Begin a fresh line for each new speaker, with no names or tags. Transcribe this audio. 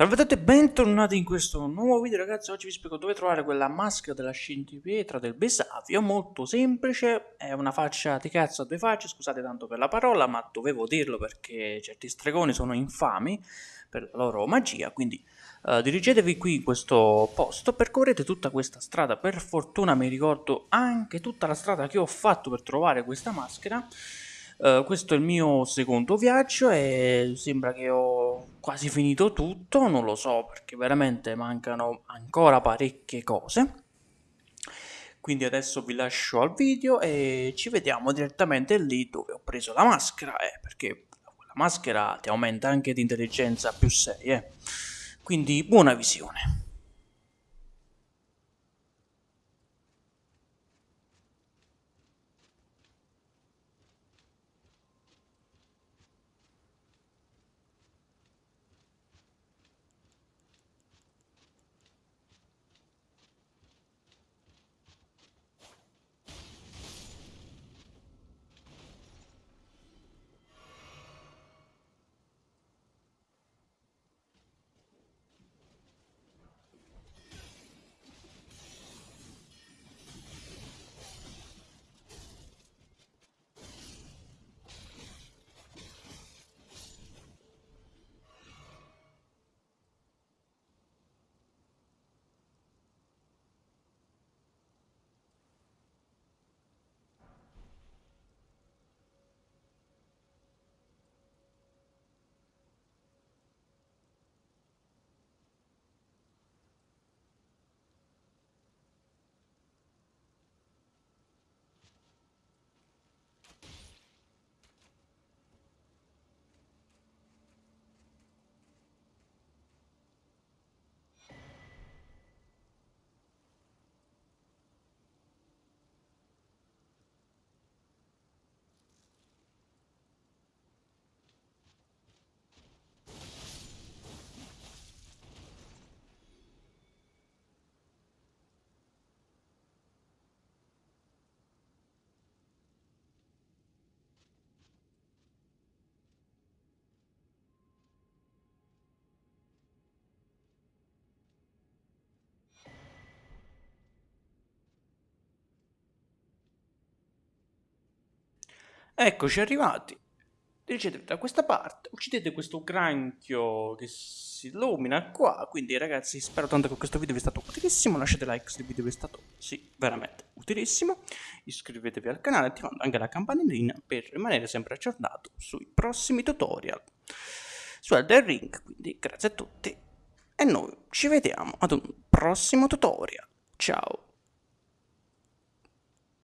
Salve a tutti e bentornati in questo nuovo video ragazzi, oggi vi spiego dove trovare quella maschera della scintipietra del Besavio, molto semplice, è una faccia di cazzo a due facce, scusate tanto per la parola, ma dovevo dirlo perché certi stregoni sono infami per la loro magia, quindi uh, dirigetevi qui in questo posto, percorrete tutta questa strada, per fortuna mi ricordo anche tutta la strada che ho fatto per trovare questa maschera, Uh, questo è il mio secondo viaggio e sembra che ho quasi finito tutto, non lo so perché veramente mancano ancora parecchie cose. Quindi adesso vi lascio al video e ci vediamo direttamente lì dove ho preso la maschera, eh, perché la maschera ti aumenta anche di intelligenza più 6, eh. Quindi buona visione. Eccoci arrivati. Dirigetevi da questa parte, uccidete questo granchio che si illumina qua. Quindi ragazzi spero tanto che questo video vi sia stato utilissimo. Lasciate like se il video vi è stato, sì, veramente utilissimo. Iscrivetevi al canale attivando anche la campanellina per rimanere sempre aggiornato sui prossimi tutorial su Elden Ring. Quindi grazie a tutti e noi ci vediamo ad un prossimo tutorial. Ciao!